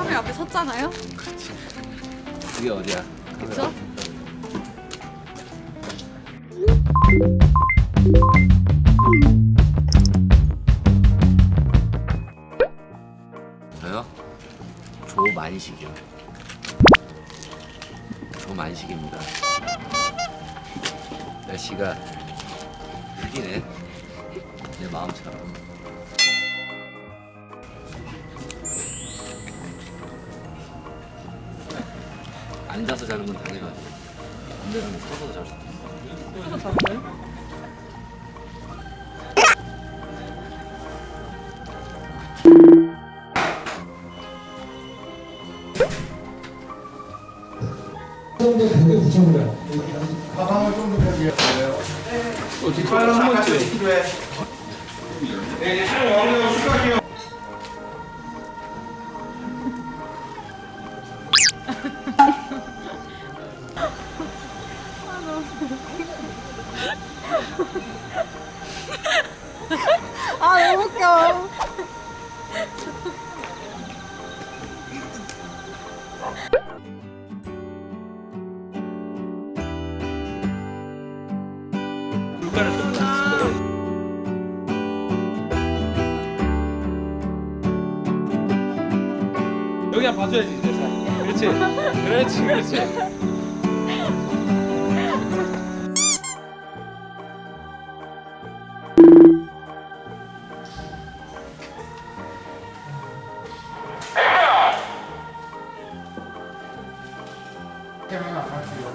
카메라 앞에 섰잖아요. 그게 어디야? 그쵸? 저요? 조만식이요. 조만식입니다. 날씨가 흐리네. 내 마음처럼. 앉아서 자는 건 당연하지. 근데는 서서 잘수 있어. 서서 잤어요? 단계 붙여보려. 가방을 좀더 비워주세요. 어떻게 한 번째 필요해. 네, 이제 촬영 완료하고 시작할게요. 아 너무 웃겨. 여기야 봐줘야지 이제 잘. 그렇지 그렇지 그렇지 카메라 갈게요.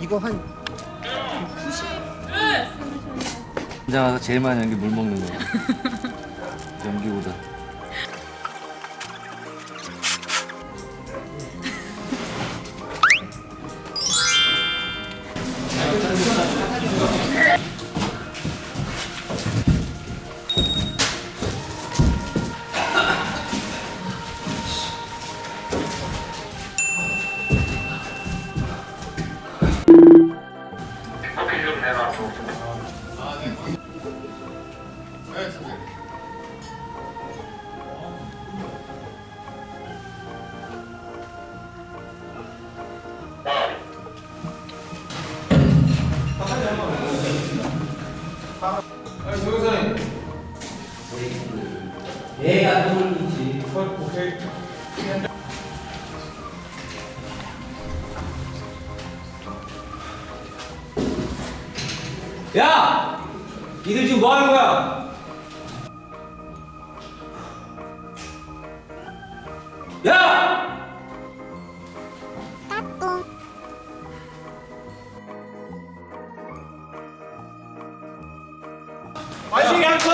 이거 한 혼자 가서 제일 많이 하는 게 물 먹는 거야. 연기보다. 야 니들 지금 뭐 하는 거야? 야